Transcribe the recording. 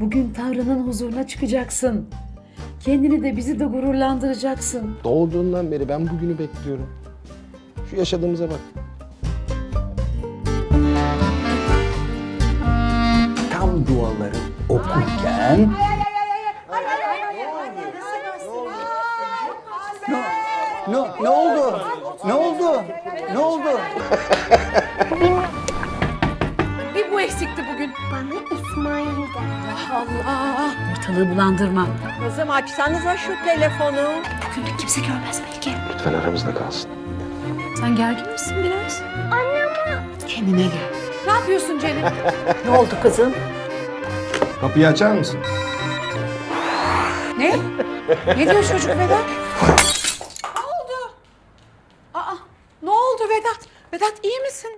Bugün Tanrı'nın huzuruna çıkacaksın. Kendini de bizi de gururlandıracaksın. Doğduğundan beri ben bugünü bekliyorum. Şu yaşadığımıza bak. Tam duaları okurken... Ne, ne, ne oldu? Ne oldu? Ne oldu? Bir bu eksikti bugün. Bana İsmail de. Allah! Ortalığı bulandırma. Kızım açsanıza şu telefonu. Bugün de kimse görmez belki. Lütfen aramızda kalsın. Sen gergin misin biraz? Anne Kendine gel. Ne yapıyorsun Celil? Ne oldu kızım? Kapıyı açar mısın? ne? Ne diyor çocuk Vedat? ne oldu? Aa, ne oldu Vedat? Vedat iyi misin?